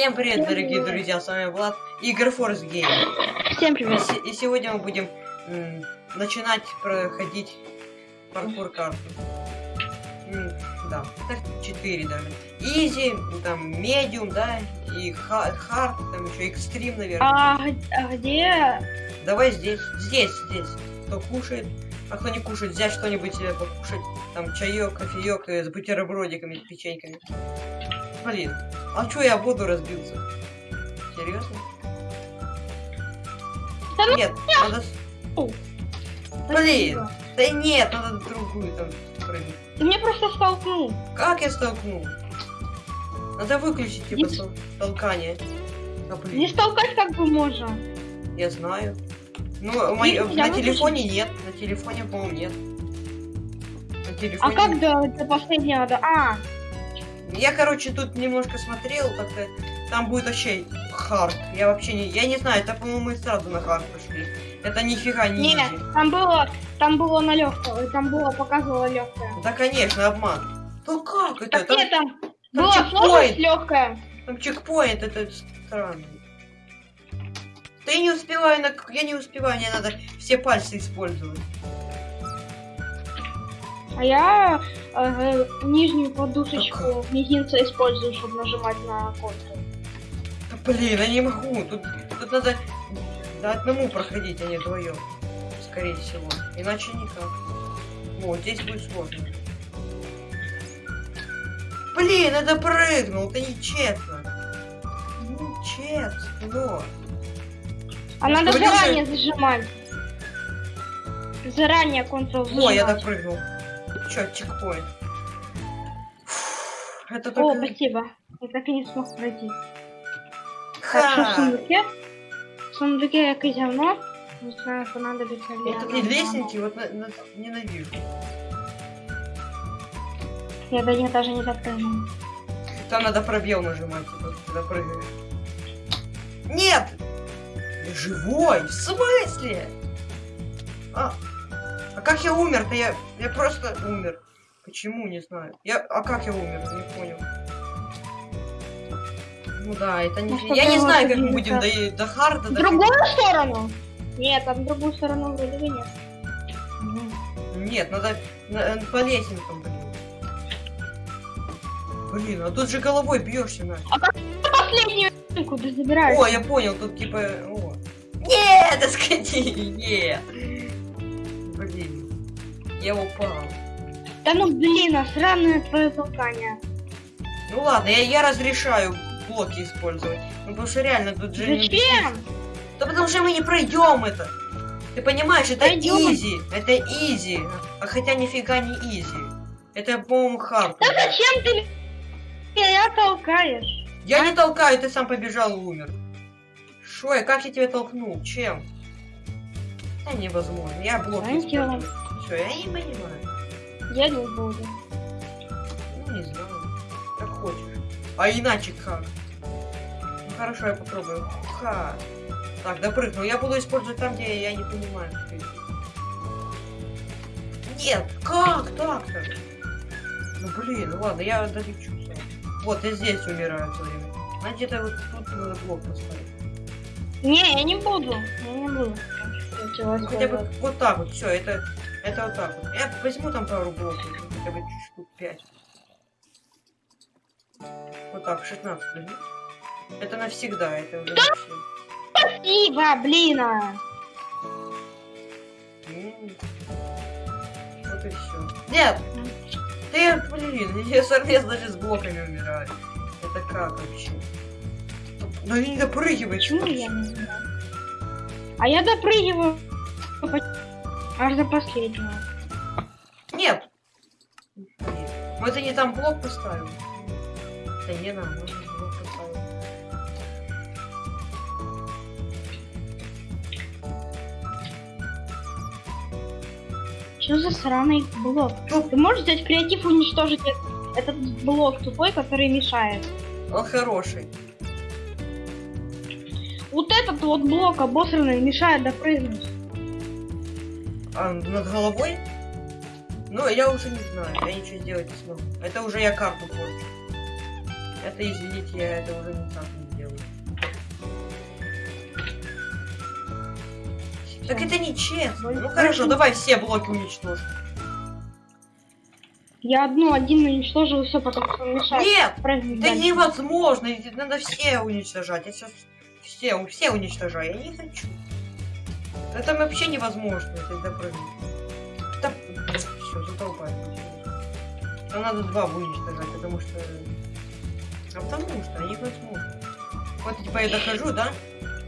Всем привет, дорогие друзья, с вами Влад, Игорь Force Game. Всем И, привет. се- и сегодня мы будем начинать проходить паркур карту. Да, так 4 даже. Easy, там, medium, да, и ha- hard, там еще экстрим, наверное. А, а где... Давай здесь, здесь, здесь. Кто кушает, а кто не кушает, взять что-нибудь себе покушать. Там чаек, кофеек с бутербродиками, печеньками. Блин, а чё я воду разбился? Серьезно? Да ну Нет, надо... с- Фу. Блин, да нет, надо другую там прыгнуть. Ты меня просто столкнул. Как я столкнул? Надо выключить типа Не- толкание. А, блин, Не столкать как бы можно. я знаю. Ну, мой- я на выключу. телефоне нет, на телефоне, по-моему, нет. На А телефоне как до, до последнего? До... А, Я, короче, тут немножко смотрел, как-то там будет вообще hard. Я вообще не... Я не знаю, это, по-моему, мы сразу на hard пошли. Это нифига не нет, easy. там было, там было на легкого, там было показывало легкое. Да, конечно, обман. Ну как это? Так Там, нет, там была чекпоинт. сложность легкая. там чекпоинт, это странно. Да я не успеваю, на... я не успеваю, мне надо все пальцы использовать. А я э, нижнюю подушечку мизинца использую, чтобы нажимать на контур. Да, блин, я не могу. Тут, тут надо до одному проходить, а не вдвоем. Скорее всего. Иначе никак. Вот, здесь будет сложно. Блин, это прыгнул, это нечестно. Нечестно. А надо Говорил же- заранее зажимать. Заранее контрол зажимать. О, я допрыгнул. Чё, чекпоинт. Это О, только... спасибо. Я так и не смог пройти. Так, что в Ха! сундуке? В сундуке якесь говно. Не знаю, понадобится ли Вот такие лестники вот на- на- ненавижу. Я до них даже не допрыгнул. Там надо пробел нажимать, типа, когда прыгаешь. Нет! Я живой! В смысле? А, а как я умер-то? Я, я просто умер. Почему, не знаю. Я, а как я умер? Не понял. Ну да, это не... Ну, я не ты знаю, как мы будем до, до харда В другую сторону? Нет, там в другую сторону вроде бы нет. Нет, надо на- по лестницам, блин. Блин, а тут же головой бьешься на. Последнюю куда забираешь? О, я понял, тут типа... О. Нет, доскати, нет. Блин, я упал. Да ну блин, а сраное твое толкание. Ну ладно, я, я разрешаю блоки использовать. Ну потому что реально тут же... не- Зачем? Да потому что мы не пройдем это. Ты понимаешь, это Пройдём. easy. Это easy. А хотя нифига не easy. Это, по-моему, hard. Да зачем ты меня толкаешь? Я не толкаю, ты сам побежал и умер. Шо, я как я тебя толкнул? Чем? Да невозможно. Я блок Знаете, Все, я не понимаю. Я не буду. Ну, не знаю. Как хочешь. А иначе как? Ну хорошо, я попробую. Ха. Так, допрыгнул. Я буду использовать там, где я не понимаю. что это. Нет, как так-то? Ну блин, ну ладно, я долечу. Вот, я здесь умираю все время. А где-то вот тут надо блок поставить. Не, я не буду. Я не буду. Ну, хотя бы вот так вот, все, это, это вот так вот. Я возьму там пару блоков, хотя бы штук 5. Вот так, 16 возьму. Это навсегда, это уже. Спасибо, блин. а. Вот и все. Нет! Ты, блин, я совместно даже с блоками умираю. Это как вообще? Ну не допрыгивай, Почему я не знаю? А я допрыгиваю аж до последнего. Нет! Мы ты не там блок поставил. Да не нам, блок поставил. Что за сраный блок? Ну. Ты можешь взять креатив и уничтожить этот блок тупой, который мешает? Он хороший. Вот этот вот блок обосранный мешает допрыгнуть а, над головой. Ну, я уже не знаю, я ничего сделать не смогу. Это уже я карту порчу. Это, извините, я это уже никак не делаю. Так это нечестно. Ну хорошо, давай все блоки уничтожим. Я одну, один уничтожил, все, потом все мешает. Нет! Правильно. Да невозможно! Надо все уничтожать. Я сейчас все, все уничтожаю. Я не хочу. Это вообще невозможно, это допрыгнуть. Да, все, задолбали. Нам надо два уничтожать, потому что... А потому что невозможно. Вот типа я дохожу, да?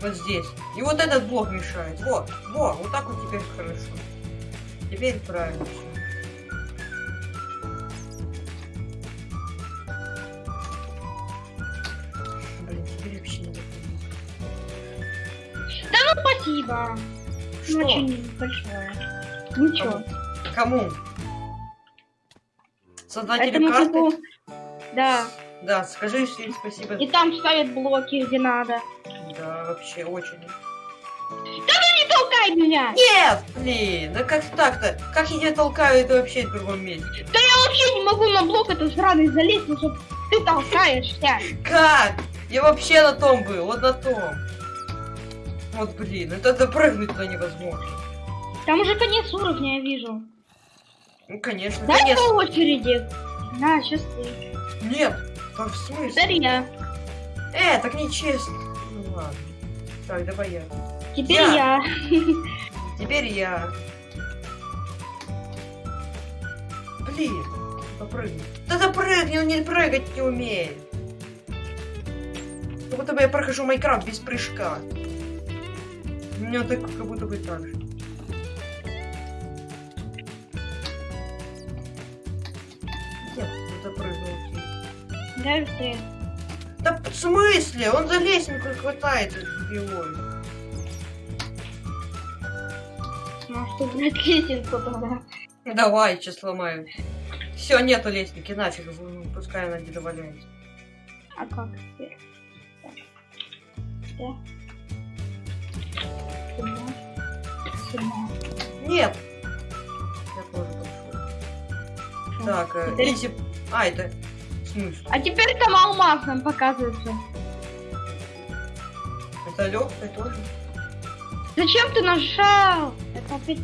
Вот здесь. И вот этот блок мешает. Вот, вот, вот так вот теперь хорошо. Теперь правильно все. Блин, теперь вообще не допрыгнуть. Ну, спасибо. Что? Ну, очень большое. Ничего. Кому? Создателю Этому карты? типу, Да. Да, скажи всем спасибо. И там ставят блоки, где надо. Да, вообще очень. Не толкай меня! Нет! Блин, да как так-то? Как я тебя толкаю, это вообще в другом месте. Я вообще не могу на блок этот сраный залезть, потому что ты толкаешься. Как? Я вообще на том был, вот на том. Вот блин, это допрыгнуть туда невозможно. Там уже конец уровня, я вижу. Ну конечно, Дай конечно. по очереди. На, сейчас ты. Нет, так в смысле? Теперь я. Э, так нечестно. Ну ладно. Так, давай я. Теперь Я. я. Теперь я. Блин, попрыгни. Да запрыгни, он не прыгать не умеет. Как будто бы я прохожу Майнкрафт без прыжка. Меня так как будто бы так же. Не запрыгнул. быстрее. Да в смысле? Он за лестницу хватается дебилой. Ну что, блядь, лесенку тогда. Давай, сейчас сломаю. Все, нету лестники, нафиг, ну, пускай она где-то валяется. А как теперь? Да. Нет! Я тоже пошел. Так, э, изи... А, это... А теперь там алмаз нам показывается. Это легкое тоже? Зачем ты нажал? Это опять...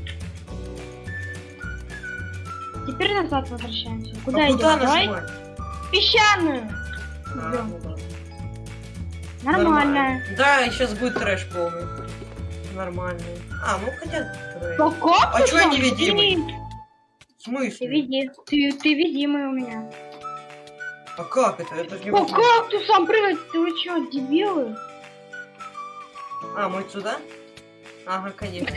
Теперь назад возвращаемся. Куда а идем? куда Давай песчаную. А, Идем. ну ладно. Нормально. Да, сейчас будет трэш полный. Нормальный. А, ну хотя. Ну А ты чё я невидимый? Ты, В ты смысле? види. Ты, ты видимый у меня. А как это? Это же О, как ты сам прыгать? Ты вы чё, дебилы? А, мы сюда? Ага, конечно.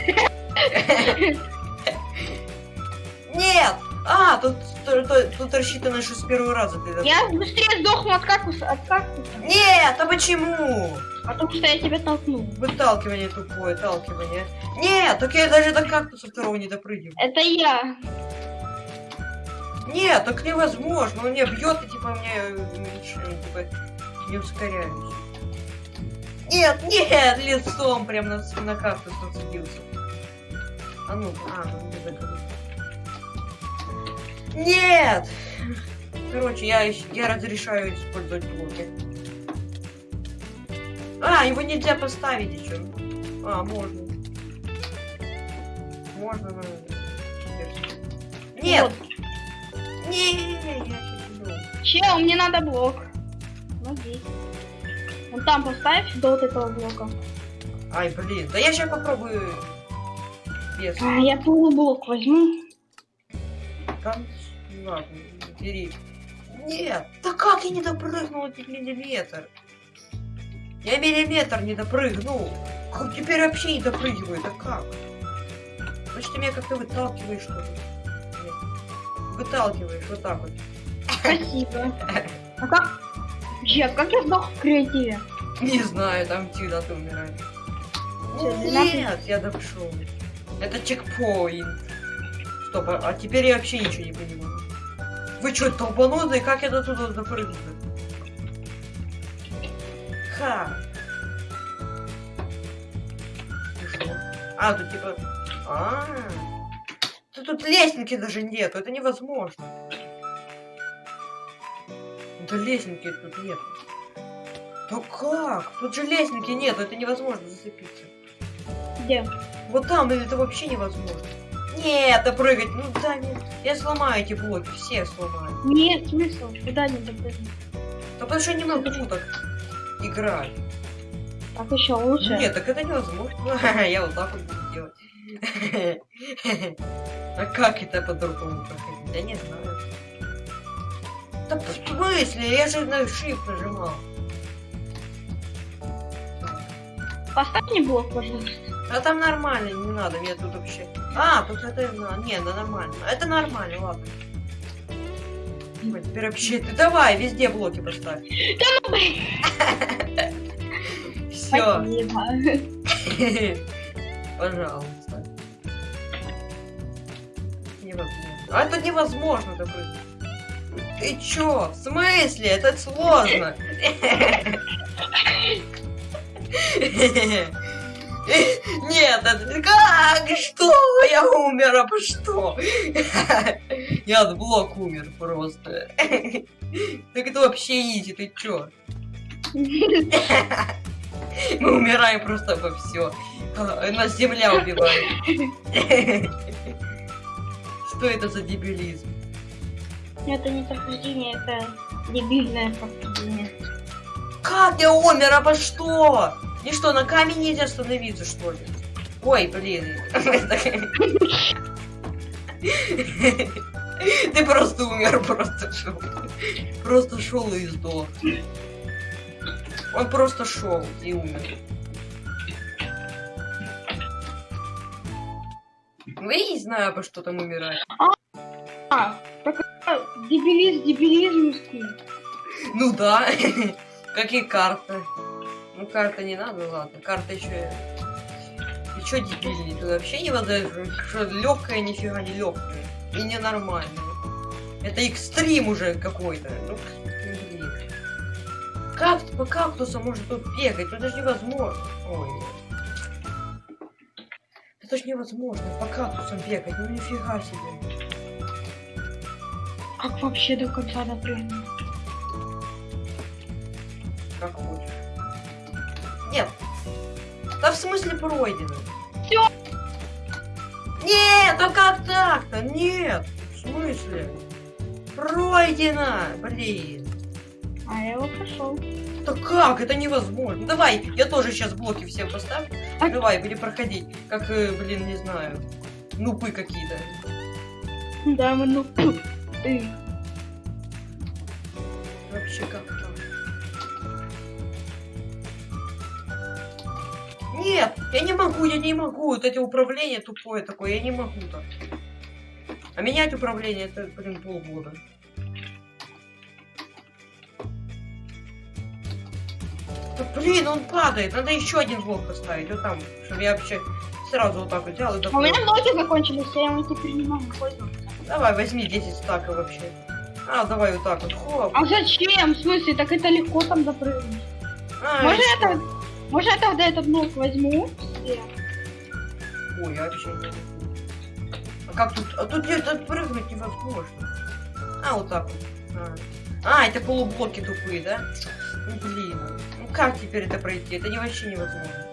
Нет! А, тут, тут, тут- рассчитано, что с первого раза ты Я быстрее сдохну от кактуса. От кактуса. Нет, а почему? Потому что я тебя толкнул. Выталкивание тупое, толкивание. Нет, так я даже до кактуса второго не допрыгиваю. Это я. Нет, так невозможно. Он меня бьет и типа мне э, типа, не ускоряюсь. Нет, нет, лицом прям на, на кактус нацепился. А ну, а, ну не закрыл. Нет! Короче, я, я разрешаю использовать блоки. А, его нельзя поставить еще. А, можно. Можно, но... Нет! Вот. Не, я сейчас иду. Чел, мне надо блок. Вот здесь. Вон там поставь до вот этого блока. Ай, блин, да я сейчас попробую без. А, я полублок возьму. Там, ладно, бери. Нет, да как я не допрыгнул этот миллиметр? Я миллиметр не допрыгнул. Как теперь вообще не допрыгиваю, да как? Значит, ты меня как-то выталкиваешь, что ли? Нет. Выталкиваешь, вот так вот. Спасибо. А как? Чет, как я сдох в креативе? Не знаю, там всегда ты умираешь. Нет, я дошел. Это чекпоинт. Стоп, а, а теперь я вообще ничего не понимаю. Вы что, долбанутые? Как я до туда допрыгну? Ха. И что? А, тут типа... А, да тут лестники даже нету, это невозможно. Да лестники тут нет. Да как? Тут же лестники нет, это невозможно зацепиться. Где? Вот там или это вообще невозможно. Нет, да прыгать, ну да, нет. Я сломаю эти блоки, все сломаю. Нет смысла, куда не допрыгнуть. Да потому что я не могу так играть. Так еще лучше. Нет, так это невозможно. Я вот так вот буду делать. А как это по-другому проходить? Я не знаю. Да в смысле? Я же на shift нажимал. Поставь мне блок, пожалуйста. А там нормально, не надо, мне тут вообще... А, тут это... на- Не, да нормально. Это нормально, ладно. Ой, теперь вообще... Ты давай, везде блоки поставь. Все. Спасибо. Пожалуйста. А это невозможно такой. Ты чё? В смысле? Это сложно. Нет, это как? Что? Я умер, а по что? Я от блок умер просто. Так это вообще изи, ты чё? Мы умираем просто во все. Нас земля убивает. Что это за дебилизм? Это не прохождение, это дебильное прохождение. Как я умер, а по что? И что, на камень нельзя становиться, что ли? Ой, блин. Ты просто умер, просто шел. Просто шел и сдох. Он просто шел и умер. Ну, я не знаю, по что там умирать. А, так дебилизм, дебилизмский. Ну да, как и карта. Ну карта не надо, ладно. Карта еще. И чё дебильный? Тут вообще не вода, что легкая, нифига не легкая. И ненормально. Это экстрим уже какой-то. Ну, блин. Как по кактусу может тут бегать? Ну, Это же невозможно. Ой. Это же невозможно по кактусам бегать. Ну нифига себе. Как вообще до конца допрыгнуть? Как хочешь. Нет. Да в смысле пройдено? Всё. Нет, а как так-то? Нет. В смысле? Пройдено, блин. А я его прошел. Да как? Это невозможно. Давай, я тоже сейчас блоки всем поставлю. А- Давай, будем проходить. Как, э, блин, не знаю. Нупы какие-то. Да, мы ну... Ты. Вообще как Нет, я не могу, я не могу. Вот эти управления тупое такое, я не могу так. А менять управление это, блин, полгода. Да блин, он падает. Надо еще один блок поставить. Вот там, чтобы я вообще сразу вот так вот взял и у меня блоки закончились, я ими теперь не могу пользоваться. Давай, возьми 10 стаков вообще. А, давай вот так вот. Хоп. А зачем? В смысле, так это легко там допрыгнуть. А, что? это... Может, я тогда этот блок возьму? себе? Ой, я вообще не. А как тут? А тут где-то прыгнуть невозможно. А, вот так вот. А, А, это полублоки тупые, да? Ну блин. Ну как теперь это пройти? Это не вообще невозможно.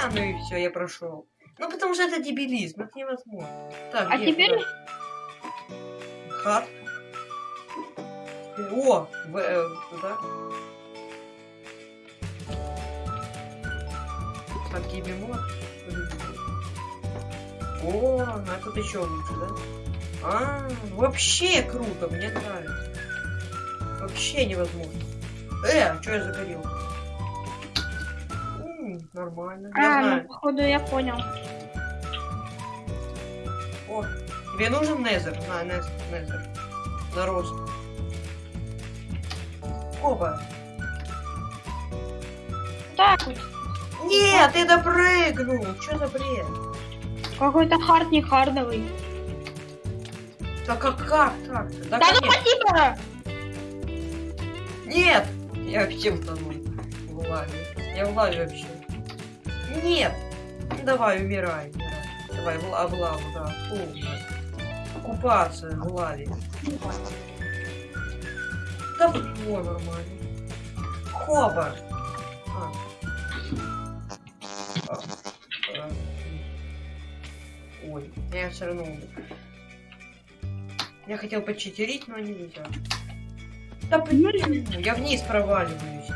А, ну и все, я прошел. Ну потому что это дебилизм, это невозможно. Так, А теперь... куда? Хат. О, в, э, туда. Так, бемоль. О, а тут еще лучше, да? А, вообще круто, мне нравится. Вообще невозможно. Э, что я загорел? М, нормально. Я А, ну, знаю. походу, я понял. О, тебе нужен Незер? На, Нез, Незер. На рост. Опа. Так вот. Нет, ты допрыгнул. Что за бред? Какой-то хард не хардовый. Да как, как так-то? Да, Да ну спасибо! Нет! Я вообще утонул в лаве. Я в лаве вообще. Нет! Ну, Давай, умирай, умирай. Давай, в, в лаву, да. Фу. Купаться в лаве. Да все нормально. Хоба. А, а. Живой. Я все равно умер. Я хотел почитерить, но нельзя. Да блин, я вниз проваливаюсь.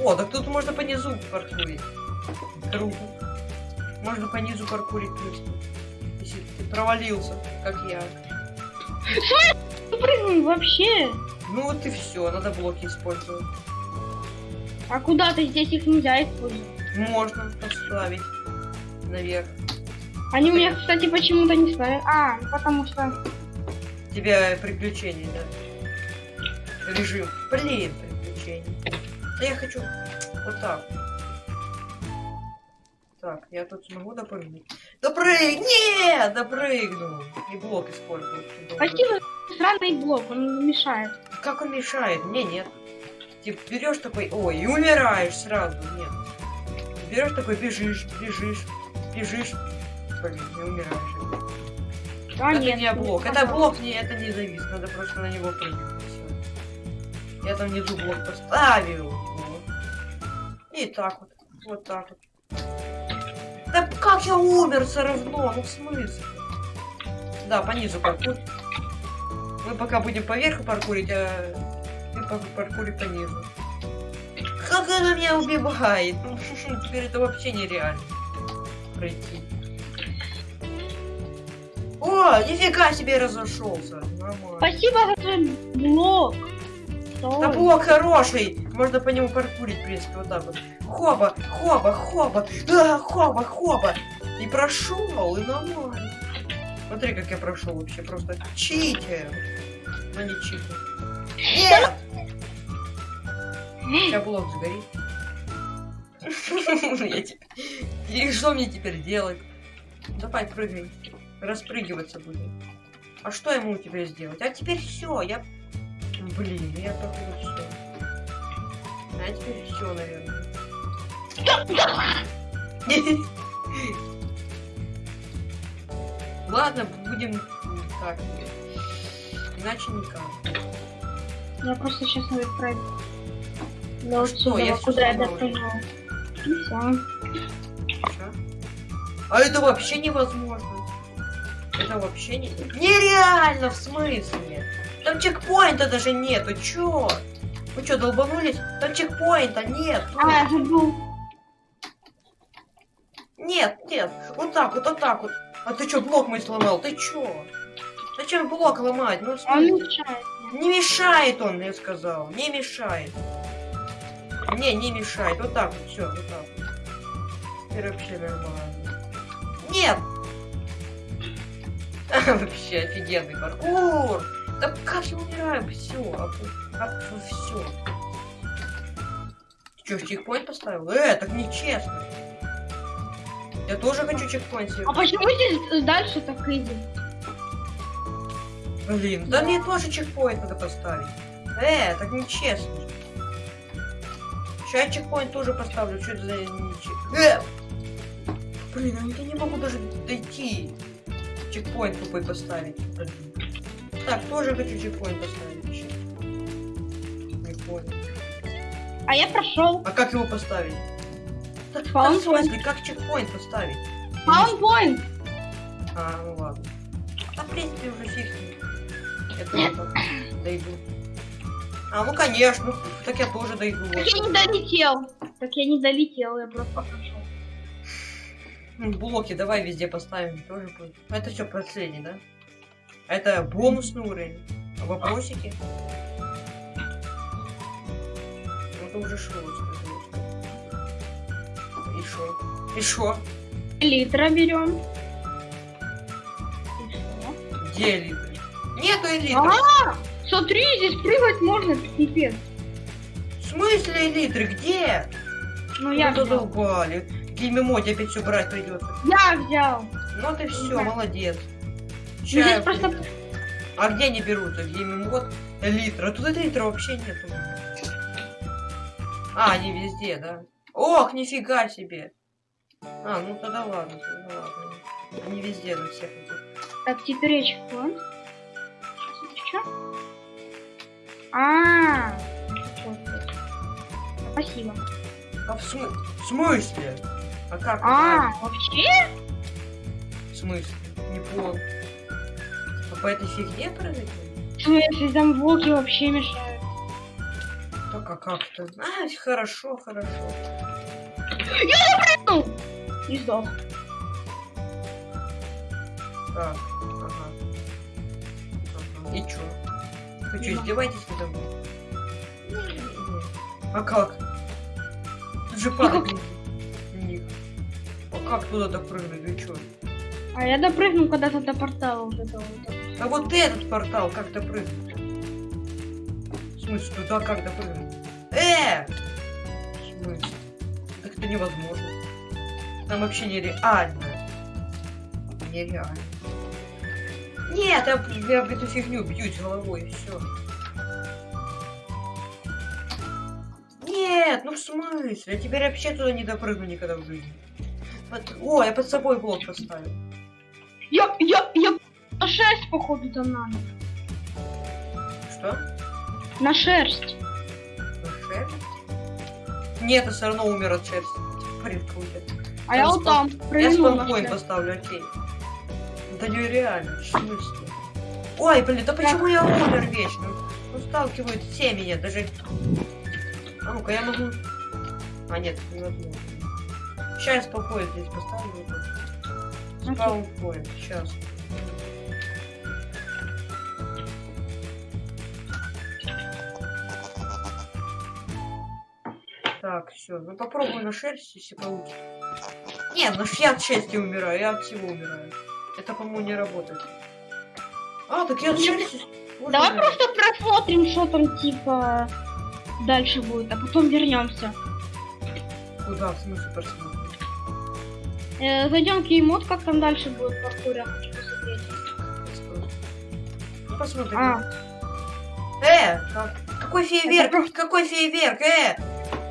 О, так тут можно по низу паркурить. Круто. Можно по низу паркурить плюс. Если ты провалился, как я. Прыгнул вообще. Ну вот и все, надо блоки использовать. А куда ты здесь их нельзя использовать? Можно поставить наверх. Они у меня, кстати, почему-то не ставят. А, потому что... Тебе приключения, да? Режим. Блин, приключения. Да я хочу вот так. Так, я тут смогу допрыгнуть. Допрыг! Нет! Допрыгнул! И блок использовал. Спасибо, странный блок, он мешает. Как он мешает? Мне нет. Типа берешь такой, ой, и умираешь сразу. Нет. Берешь такой, бежишь, бежишь, бежишь. Блин, не умираешь. А, это нет. не блок. Это пожалуйста. блок не, это не завис. Надо просто на него прыгнуть. Я там внизу блок поставил. Вот. И так вот. Вот так вот. Да как я умер все равно? Ну в смысле? Да, по низу паркур. Мы пока будем поверху паркурить, а ты пар- паркури по низу. Как она меня убивает? Ну, теперь это вообще нереально пройти. О, нифига себе разошелся. Нормально. Спасибо за твой блок. Да блок хороший! Можно по нему паркурить, в принципе, вот так вот. Хоба, хоба, хоба, а, хоба, хоба. И прошел, и нормально. Смотри, как я прошел вообще, просто читер. Но не читер. Нет! Сейчас блок сгорит. И что мне теперь делать? Давай, прыгай. Распрыгиваться будем. А что ему теперь сделать? А теперь все, я... Блин, я только все. А теперь все, наверное. Ладно, будем так. Иначе никак. Я просто сейчас надо пройти. Да, вот что, я куда я допрыгнула. А это вообще невозможно. Это вообще не... Нереально, в смысле? Там чекпоинта даже нету, чё? Вы чё, долбанулись? Там чекпоинта нет. А, я забыл. Нет, нет. Вот так вот, вот так вот. А ты чё, блок мой сломал? Ты чё? Зачем блок ломать? Ну, в Он мешает. Не мешает он, я сказал. Не мешает. Не, не мешает. Вот так вот, все, вот так вот. Теперь вообще нормально. Нет! Вообще офигенный паркур! Да как я умираю? Все, все. Че, чекпоинт поставил? Э, так нечестно. Я тоже хочу чекпоинт себе. А почему здесь дальше так изи? Блин, да мне тоже чекпоинт надо поставить. Э, так нечестно. Сейчас чекпоинт тоже поставлю. Что это за нечестно? Э! Блин, а я не могу даже дойти. Чекпоинт тупой поставить. Так, тоже хочу чекпоинт поставить. еще. Не понял. А я прошел. А как его поставить? Spawn в смысле, как чекпоинт поставить? Спаунпоинт. А, ну ладно. Да, в принципе, уже фиг. Я тоже так дойду. А, ну конечно, так я тоже дойду. Так Вот. я не долетел. Так я не долетел, я просто прошел. М, Блоки давай везде поставим, тоже будет. А Это что, последний, да? А Это бонусный уровень. А вопросики? Ну, Это уже шоу, И шо? И шо? Литра берем. Где элиты? Нету элиты. А, смотри, здесь прыгать можно, пипец. В смысле элитры? Где? Ну я Ну, Геймемоде опять все брать придется. Я взял. Ну ты все, Да. молодец. Ну, Ща здесь просто... А где они берутся? Геймемод? Элитра. Тут элитра вообще нету. А, они везде, да? Ох, нифига себе. А, ну тогда ладно, тогда ладно. Они везде на всех этих. Так, теперь я чекпоинт. Чё? А, вот, вот. Спасибо. А в, смы- в смысле? А как? А, вообще? В смысле? не понял. А по этой фигне прыгать? В смысле, там волки вообще мешают. Так, а как-то? А, хорошо, хорошо. Ну, и сдох. Так, ага. ага. И чё? Вы Нема. издеваетесь надо мной? Не-не-не. А как? Тут же. А как туда допрыгнуть? Вы чё? А я допрыгнул когда-то до портала вот этого вот. А вот этот портал как допрыгнуть? В смысле, туда как допрыгнуть? Э! В смысле? Так это невозможно. Там вообще нереально. Нереально. Нет, я, я в эту фигню бьюсь головой, и все. Нет, ну в смысле? Я теперь вообще туда не допрыгну никогда в жизни. Вот- О, я под собой блок поставил. Я, я, я на шерсть, походу, там надо. Что? На шерсть. На шерсть? Нет, я все равно умер от шерсти. Блин, круто. А я Я вот там Я спанпоинт поставлю, окей. Это нереально, в смысле? Ой, блин, да почему я умер вечно? Ну, сталкивают все меня, даже... А ну-ка, я могу... А, нет, невозможно. Сейчас спокойно здесь поставлю. Спаунпоинт, сейчас. Так, все. Ну попробую на шерсть, если получится. Нет, ну я от шерсти умираю, я от всего умираю. Это, по-моему, не работает. А, так я от шерсти... Можно Давай умирать? просто просмотрим, что там типа дальше будет, а потом вернемся. Куда, в смысле, просмотрим? Э, зайдем в кеймод, как там дальше будет в паркуре, я хочу посмотреть. Ну, посмотрим. А, Э, как- какой фейерверк? просто- Какой фейерверк? Э!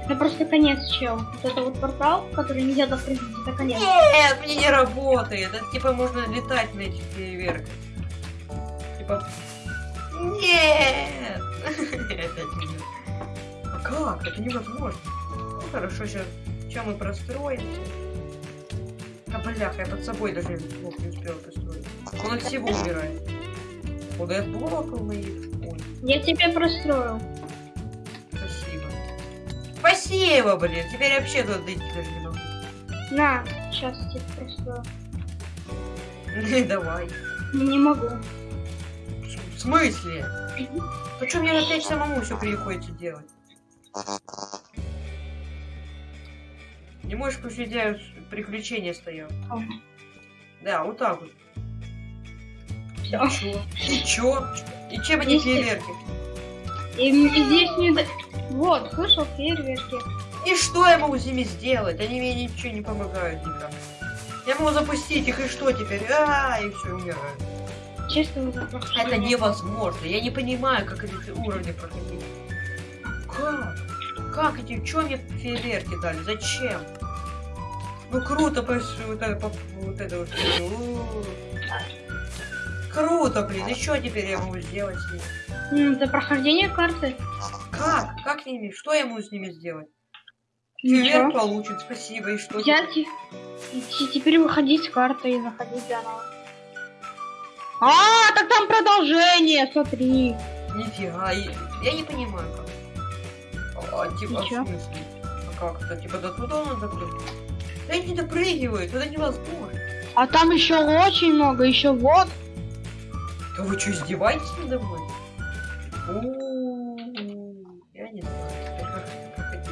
это просто конец, чел. Вот это вот портал, который нельзя допрыгнуть, это конец. Нет, мне не работает. Это типа можно летать на этих фейерверках. Типа... Нет! А как? Это невозможно. Ну хорошо, сейчас... Чем мы простроимся? А бляха, я под собой даже блок не успел построить. Он от всего умирает. Куда я моих? Ой, Я тебе простроил. спасибо. Спасибо, блин. Теперь я вообще туда дойти даже не могу. На, сейчас тебе прострою. Давай. Не могу. В смысле? Что мне опять самому все приходится делать? Не можешь включить я приключения стоял. Да, вот так вот. Всё. И чё? И чё? И чем они фейерверки? И, здесь не... Вот, слышал фейерверки. И что я могу с ними сделать? Они мне ничего не помогают никак. Я могу запустить их, и что теперь? А, и все, умираю. Честно. Это невозможно. Я не понимаю, как эти уровни проходить. Как? Как эти? Чё мне фейерверки дали? Зачем? Ну круто, вот это, по- вот это вот. У. Круто, блин. И что теперь я могу сделать с ними? Это прохождение карты. Как? Как с ними? Что я могу с ними сделать? Фейерверк Ничего. получен, спасибо. И что? Я теперь? теперь выходить с карты и заходить заново. А, так там продолжение, смотри. Нифига, я не понимаю как. А, типа? А как это? Типа до туда надо прыгнуть? Да не допрыгиваю, туда невозможно. А там еще очень много, еще вот. Да вы что, издеваетесь надо мной? Я не знаю, как это.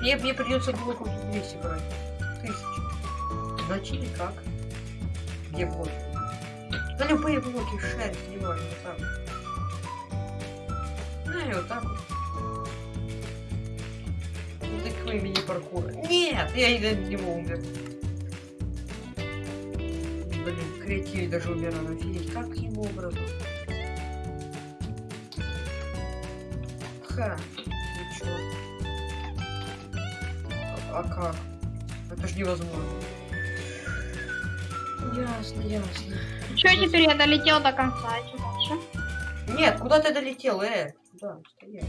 Мне, мне придется блоков 200 брать. Тысячу. Иначе никак. Где блоки? Да любые блоки, шерсть, не важно, вот так. Ну и вот так вот. Ну такой мини-паркур. Нет, я из-за него умер. Блин, креатив даже умирал, офигеть, каким образом? Ха, ничего. А, а как? Это ж невозможно. Ясно, ясно. Че теперь я долетел до конца, а что дальше? Нет, куда ты долетел, э? Стоять.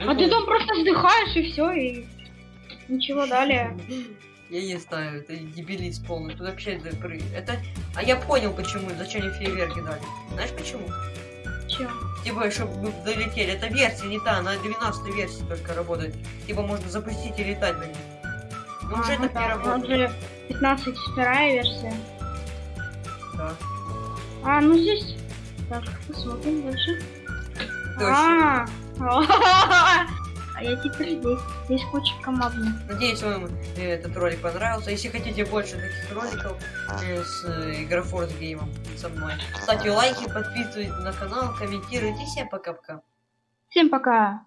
А ты там просто вздыхаешь и все, и ничего далее. Я не знаю, это дебилист полный. Тут вообще это, это... А я понял, почему, зачем они фейерверки дали. Знаешь почему? Чё? Типа, чтобы мы долетели. Это версия не та, на 12 версии только работает. Типа, можно запустить и летать на ней. Но уже А, это ну не да, нас работает. же 15 вторая версия. Да. А, ну здесь... Так, посмотрим дальше. Точно. А, я теперь здесь. Здесь куча командных. Надеюсь, вам этот ролик понравился. Если хотите больше таких роликов э, с э, Игрофорс геймом со мной, ставьте лайки, подписывайтесь на канал, комментируйте. Всем пока-пока. Всем пока!